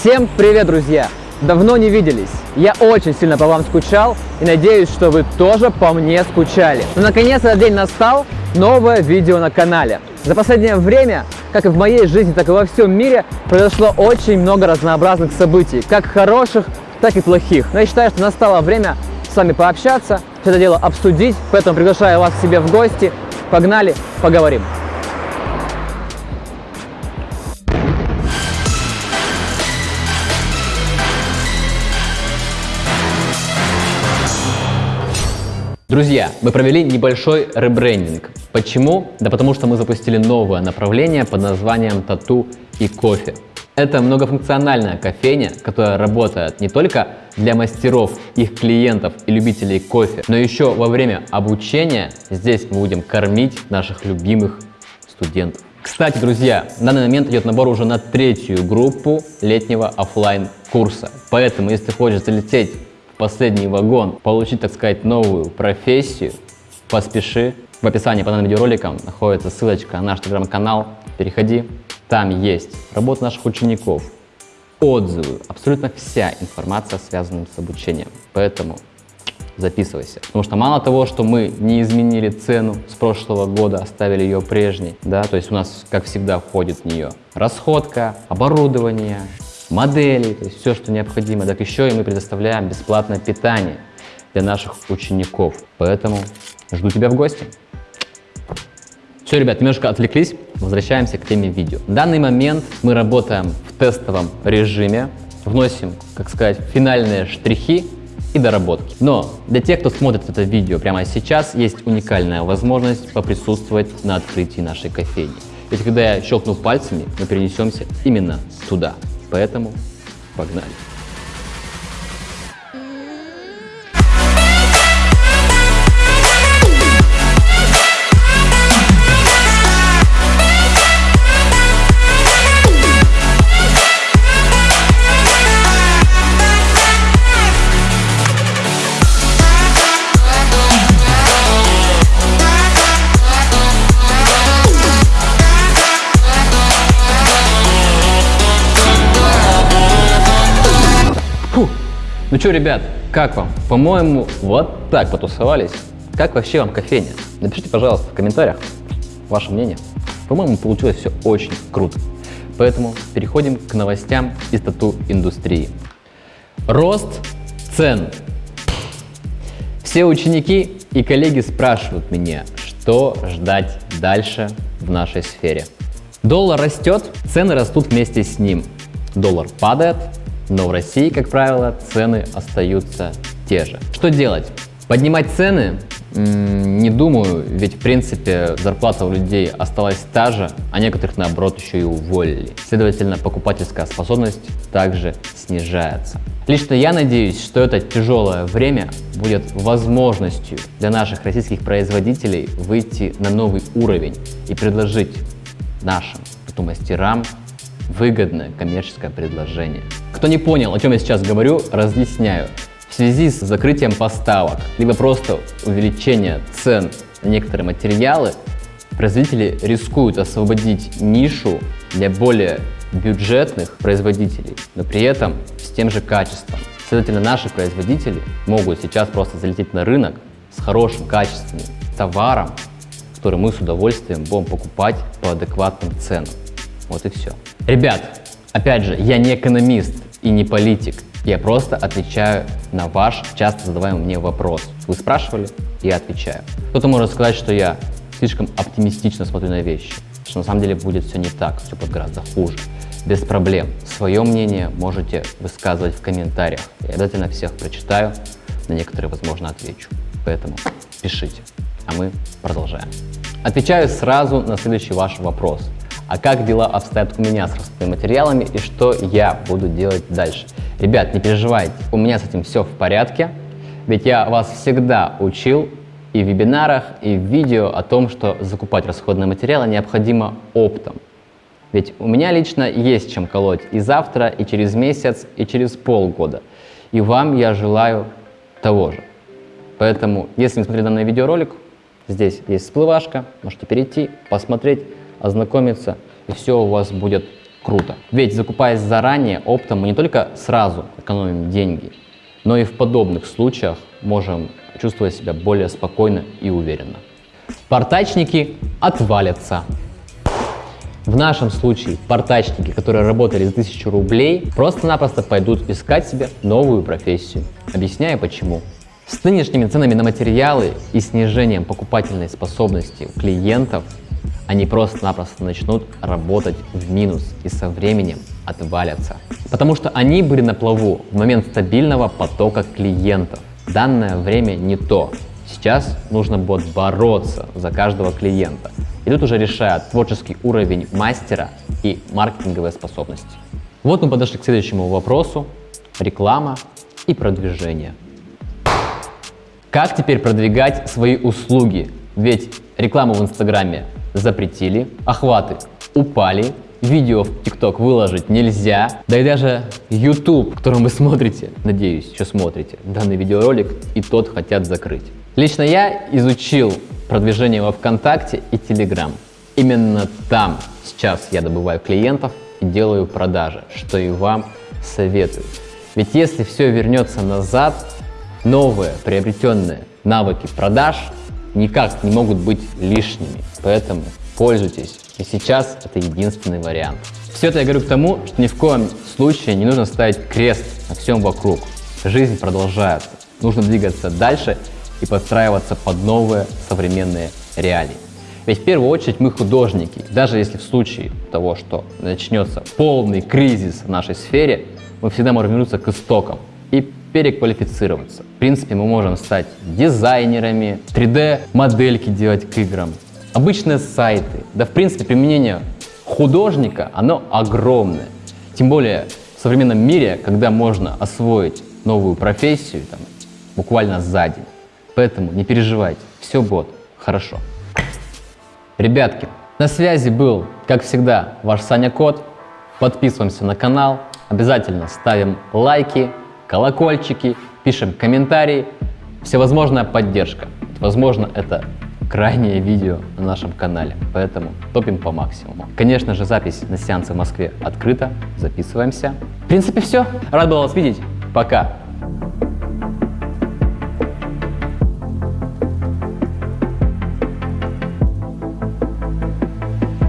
Всем привет, друзья! Давно не виделись. Я очень сильно по вам скучал и надеюсь, что вы тоже по мне скучали. Но наконец этот день настал, новое видео на канале. За последнее время, как и в моей жизни, так и во всем мире, произошло очень много разнообразных событий, как хороших, так и плохих. Но я считаю, что настало время с вами пообщаться, все это дело обсудить, поэтому приглашаю вас к себе в гости. Погнали, поговорим. Друзья, мы провели небольшой ребрендинг. Почему? Да потому что мы запустили новое направление под названием тату и кофе. Это многофункциональная кофейня, которая работает не только для мастеров, их клиентов и любителей кофе, но еще во время обучения здесь мы будем кормить наших любимых студентов. Кстати, друзья, в данный момент идет набор уже на третью группу летнего офлайн курса. Поэтому, если хочешь залететь последний вагон, получить, так сказать, новую профессию, поспеши. В описании под данным видеороликом находится ссылочка на наш телеграм-канал. Переходи, там есть работа наших учеников, отзывы, абсолютно вся информация, связанная с обучением. Поэтому записывайся. Потому что мало того, что мы не изменили цену с прошлого года, оставили ее прежней, да, то есть у нас, как всегда, входит в нее расходка, оборудование, модели, то есть все, что необходимо. Так еще и мы предоставляем бесплатное питание для наших учеников. Поэтому жду тебя в гости. Все, ребят, немножко отвлеклись, возвращаемся к теме видео. В данный момент мы работаем в тестовом режиме, вносим, как сказать, финальные штрихи и доработки. Но для тех, кто смотрит это видео прямо сейчас, есть уникальная возможность поприсутствовать на открытии нашей кофейни. Ведь когда я щелкну пальцами, мы перенесемся именно туда. Поэтому погнали. Ну что, ребят, как вам? По-моему, вот так потусовались. Как вообще вам кофейня? Напишите, пожалуйста, в комментариях ваше мнение. По-моему, получилось все очень круто. Поэтому переходим к новостям из тату-индустрии. Рост цен. Все ученики и коллеги спрашивают меня, что ждать дальше в нашей сфере. Доллар растет, цены растут вместе с ним. Доллар падает, но в России, как правило, цены остаются те же. Что делать? Поднимать цены? Не думаю, ведь в принципе зарплата у людей осталась та же, а некоторых наоборот еще и уволили. Следовательно, покупательская способность также снижается. Лично я надеюсь, что это тяжелое время будет возможностью для наших российских производителей выйти на новый уровень и предложить нашим тату-мастерам выгодное коммерческое предложение. Кто не понял, о чем я сейчас говорю, разъясняю. В связи с закрытием поставок, либо просто увеличение цен на некоторые материалы, производители рискуют освободить нишу для более бюджетных производителей, но при этом с тем же качеством. Следовательно, наши производители могут сейчас просто залететь на рынок с хорошим качественным товаром, который мы с удовольствием будем покупать по адекватным ценам. Вот и все. Ребят, опять же, я не экономист и не политик. Я просто отвечаю на ваш часто задаваемый мне вопрос. Вы спрашивали, я отвечаю. Кто-то может сказать, что я слишком оптимистично смотрю на вещи, что на самом деле будет все не так, все будет гораздо хуже. Без проблем. Свое мнение можете высказывать в комментариях. Я обязательно всех прочитаю, на некоторые, возможно, отвечу. Поэтому пишите, а мы продолжаем. Отвечаю сразу на следующий ваш вопрос а как дела обстоят у меня с расходными материалами и что я буду делать дальше. Ребят, не переживайте, у меня с этим все в порядке, ведь я вас всегда учил и в вебинарах, и в видео о том, что закупать расходные материалы необходимо оптом. Ведь у меня лично есть чем колоть и завтра, и через месяц, и через полгода. И вам я желаю того же. Поэтому, если не смотрели данный видеоролик, здесь есть всплывашка, можете перейти, посмотреть, ознакомиться, и все у вас будет круто. Ведь закупаясь заранее, оптом мы не только сразу экономим деньги, но и в подобных случаях можем чувствовать себя более спокойно и уверенно. Портачники отвалятся. В нашем случае портачники, которые работали за 1000 рублей, просто-напросто пойдут искать себе новую профессию. Объясняю почему. С нынешними ценами на материалы и снижением покупательной способности у клиентов они просто-напросто начнут работать в минус и со временем отвалятся. Потому что они были на плаву в момент стабильного потока клиентов. Данное время не то. Сейчас нужно будет бороться за каждого клиента. И тут уже решают творческий уровень мастера и маркетинговые способности. Вот мы подошли к следующему вопросу. Реклама и продвижение. Как теперь продвигать свои услуги? Ведь рекламу в Инстаграме запретили, охваты упали, видео в ТикТок выложить нельзя, да и даже YouTube, которым вы смотрите, надеюсь, еще смотрите, данный видеоролик, и тот хотят закрыть. Лично я изучил продвижение во ВКонтакте и Телеграм. Именно там сейчас я добываю клиентов и делаю продажи, что и вам советую. Ведь если все вернется назад, новые приобретенные навыки продаж никак не могут быть лишними. Поэтому пользуйтесь. И сейчас это единственный вариант. Все это я говорю к тому, что ни в коем случае не нужно ставить крест на всем вокруг. Жизнь продолжается. Нужно двигаться дальше и подстраиваться под новые современные реалии. Ведь в первую очередь мы художники. Даже если в случае того, что начнется полный кризис в нашей сфере, мы всегда можем вернуться к истокам и переквалифицироваться. В принципе, мы можем стать дизайнерами, 3D-модельки делать к играм, обычные сайты. Да, в принципе, применение художника, оно огромное. Тем более в современном мире, когда можно освоить новую профессию там, буквально за день. Поэтому не переживайте, все будет хорошо. Ребятки, на связи был, как всегда, ваш Саня Кот. Подписываемся на канал, обязательно ставим лайки, колокольчики, пишем комментарии. Всевозможная поддержка. Возможно, это крайнее видео на нашем канале, поэтому топим по максимуму. Конечно же, запись на сеансы в Москве открыта, записываемся. В принципе, все. Рад был вас видеть. Пока.